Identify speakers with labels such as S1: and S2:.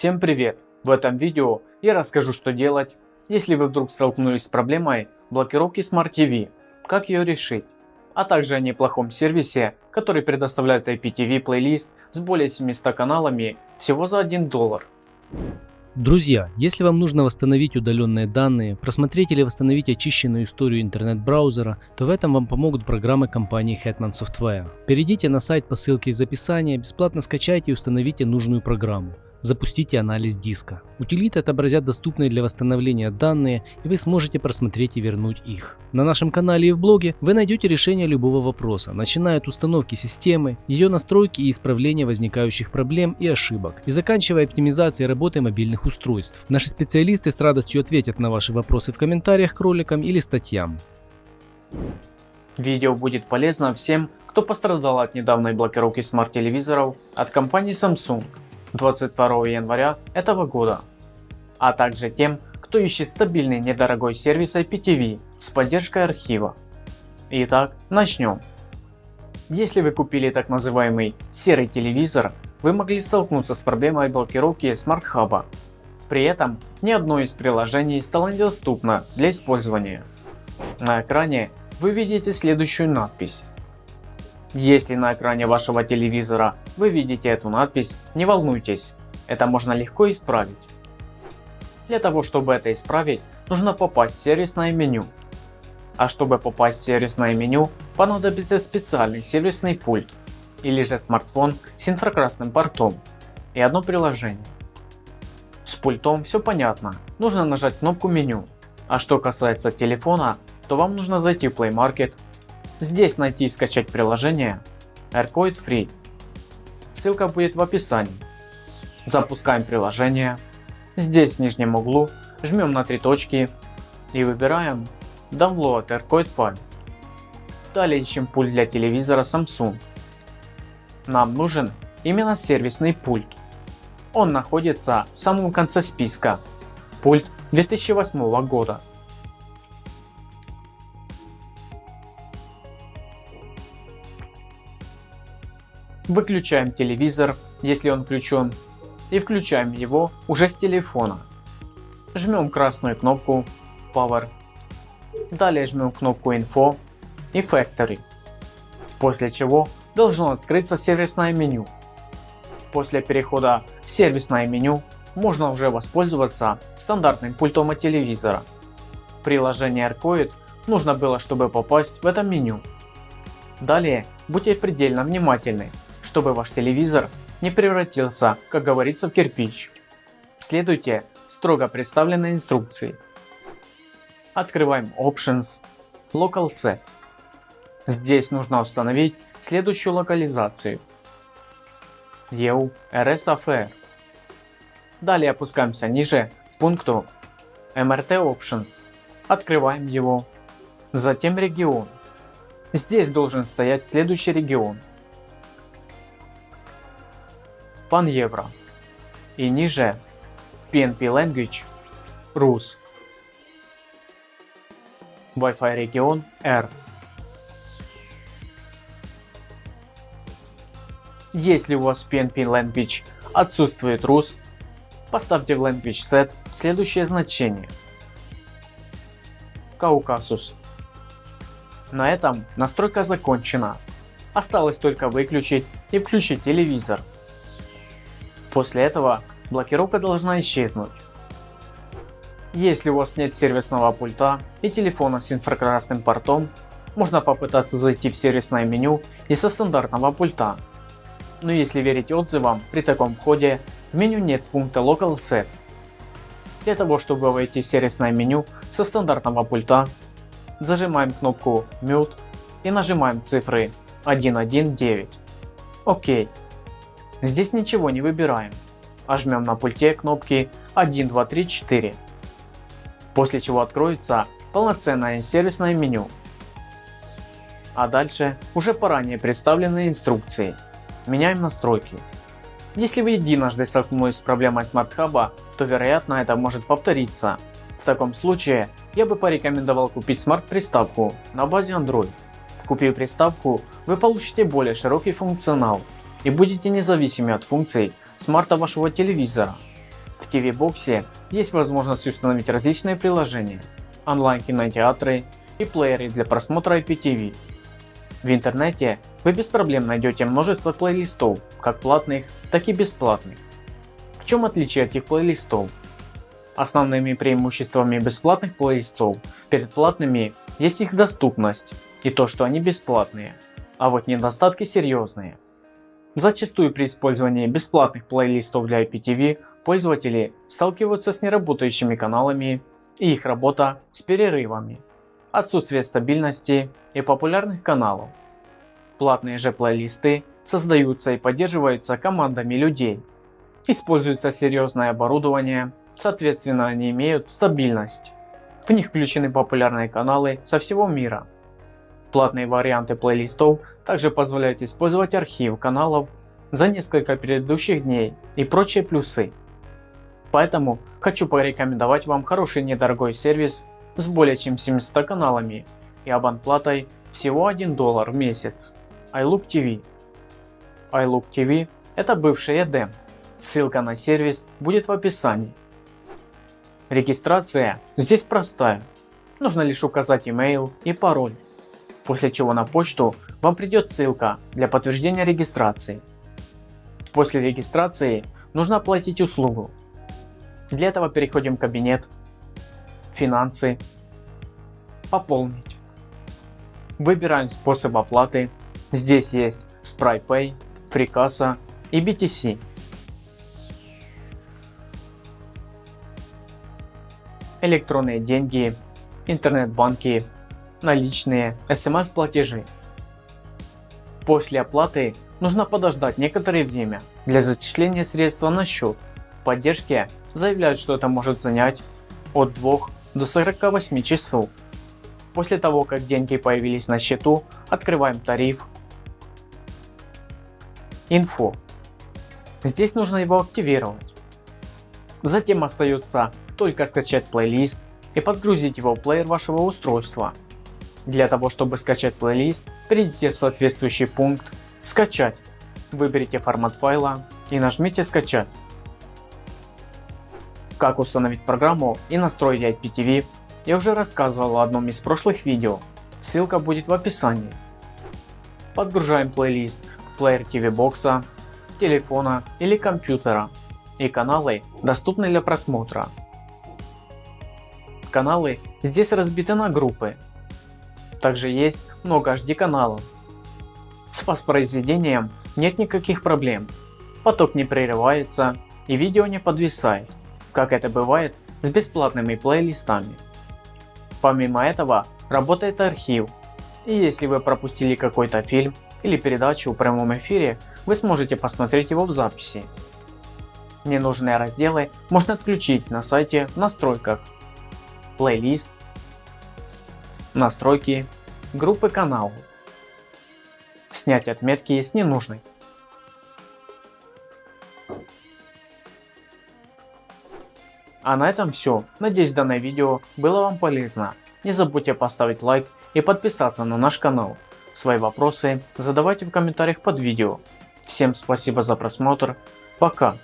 S1: Всем привет! В этом видео я расскажу что делать, если вы вдруг столкнулись с проблемой блокировки Smart TV, как ее решить, а также о неплохом сервисе, который предоставляет IPTV плейлист с более 700 каналами всего за 1 доллар.
S2: Друзья, если вам нужно восстановить удаленные данные, просмотреть или восстановить очищенную историю интернет-браузера, то в этом вам помогут программы компании Hetman Software. Перейдите на сайт по ссылке из описания, бесплатно скачайте и установите нужную программу. Запустите анализ диска. Утилиты отобразят доступные для восстановления данные и вы сможете просмотреть и вернуть их. На нашем канале и в блоге вы найдете решение любого вопроса, начиная от установки системы, ее настройки и исправления возникающих проблем и ошибок, и заканчивая оптимизацией работы мобильных устройств. Наши специалисты с радостью ответят на ваши вопросы в комментариях к роликам или статьям.
S1: Видео будет полезно всем, кто пострадал от недавней блокировки смарт-телевизоров от компании Samsung. 22 января этого года, а также тем, кто ищет стабильный недорогой сервис IPTV с поддержкой архива. Итак, начнем. Если вы купили так называемый серый телевизор, вы могли столкнуться с проблемой блокировки Hub. При этом ни одно из приложений стало недоступно для использования. На экране вы видите следующую надпись если на экране вашего телевизора вы видите эту надпись, не волнуйтесь, это можно легко исправить. Для того чтобы это исправить, нужно попасть в сервисное меню. А чтобы попасть в сервисное меню, понадобится специальный сервисный пульт или же смартфон с инфракрасным портом и одно приложение. С пультом все понятно, нужно нажать кнопку меню. А что касается телефона, то вам нужно зайти в Play Market Здесь найти и скачать приложение AirCoid Free. Ссылка будет в описании. Запускаем приложение. Здесь в нижнем углу жмем на три точки и выбираем Download AirCoid File. Далее ищем пульт для телевизора Samsung. Нам нужен именно сервисный пульт. Он находится в самом конце списка. Пульт 2008 года. Выключаем телевизор, если он включен, и включаем его уже с телефона. Жмем красную кнопку Power. Далее жмем кнопку Info и Factory. После чего должно открыться сервисное меню. После перехода в сервисное меню можно уже воспользоваться стандартным пультом от телевизора. Приложение Arcoid нужно было чтобы попасть в это меню. Далее будьте предельно внимательны чтобы ваш телевизор не превратился, как говорится, в кирпич. Следуйте строго представленной инструкции. Открываем Options, Local Set. Здесь нужно установить следующую локализацию. EU RSAFR. Далее опускаемся ниже к пункту MRT Options. Открываем его. Затем регион. Здесь должен стоять следующий регион Pan-Евро и ниже PNP Language Rus. Wi-Fi регион R. Если у вас в PNP Language отсутствует Rus, поставьте в Language Set следующее значение. Каукасус. На этом настройка закончена. Осталось только выключить и включить телевизор. После этого блокировка должна исчезнуть. Если у вас нет сервисного пульта и телефона с инфракрасным портом, можно попытаться зайти в сервисное меню и со стандартного пульта. Но если верить отзывам, при таком входе в меню нет пункта Local Set. Для того чтобы войти в сервисное меню со стандартного пульта, зажимаем кнопку Mute и нажимаем цифры 119. ОК. Здесь ничего не выбираем, а жмем на пульте кнопки 1, 2, 3, 4. После чего откроется полноценное сервисное меню. А дальше уже по ранее представленной инструкции. Меняем настройки. Если вы единожды столкнулись с проблемой Smart Hub, то вероятно это может повториться. В таком случае я бы порекомендовал купить смарт приставку на базе Android. Купив приставку, вы получите более широкий функционал и будете независимы от функций смарта вашего телевизора. В TV боксе есть возможность установить различные приложения, онлайн-кинотеатры и плееры для просмотра IPTV. В интернете вы без проблем найдете множество плейлистов, как платных, так и бесплатных. В чем отличие этих плейлистов? Основными преимуществами бесплатных плейлистов перед платными есть их доступность и то, что они бесплатные, а вот недостатки серьезные. Зачастую при использовании бесплатных плейлистов для IPTV пользователи сталкиваются с неработающими каналами и их работа с перерывами, отсутствие стабильности и популярных каналов. Платные же плейлисты создаются и поддерживаются командами людей. Используется серьезное оборудование, соответственно они имеют стабильность. В них включены популярные каналы со всего мира. Платные варианты плейлистов также позволяют использовать архив каналов за несколько предыдущих дней и прочие плюсы. Поэтому хочу порекомендовать вам хороший недорогой сервис с более чем 700 каналами и абонплатой всего 1 доллар в месяц. iLook TV. iLook TV это бывший EDM. Ссылка на сервис будет в описании. Регистрация здесь простая. Нужно лишь указать email и пароль. После чего на почту вам придет ссылка для подтверждения регистрации. После регистрации нужно оплатить услугу. Для этого переходим в кабинет, финансы, пополнить. Выбираем способ оплаты. Здесь есть SpryPay, FreeCassa и BTC. Электронные деньги, интернет-банки, наличные, смс-платежи. После оплаты нужно подождать некоторое время для зачисления средства на счет. В поддержке заявляют, что это может занять от 2 до 48 часов. После того, как деньги появились на счету, открываем тариф. Инфо. Здесь нужно его активировать. Затем остается только скачать плейлист и подгрузить его в плеер вашего устройства. Для того, чтобы скачать плейлист, перейдите в соответствующий пункт «Скачать», выберите формат файла и нажмите «Скачать». Как установить программу и настроить IPTV я уже рассказывал в одном из прошлых видео, ссылка будет в описании. Подгружаем плейлист к плеер TV бокса, телефона или компьютера и каналы доступны для просмотра. Каналы здесь разбиты на группы. Также есть много HD каналов. С воспроизведением нет никаких проблем. Поток не прерывается и видео не подвисает как это бывает с бесплатными плейлистами. Помимо этого работает архив, и если вы пропустили какой-то фильм или передачу в прямом эфире, вы сможете посмотреть его в записи. Ненужные разделы можно отключить на сайте в настройках, плейлист, настройки, группы каналов, снять отметки с ненужной. А на этом все. Надеюсь данное видео было вам полезно. Не забудьте поставить лайк и подписаться на наш канал. Свои вопросы задавайте в комментариях под видео. Всем спасибо за просмотр. Пока.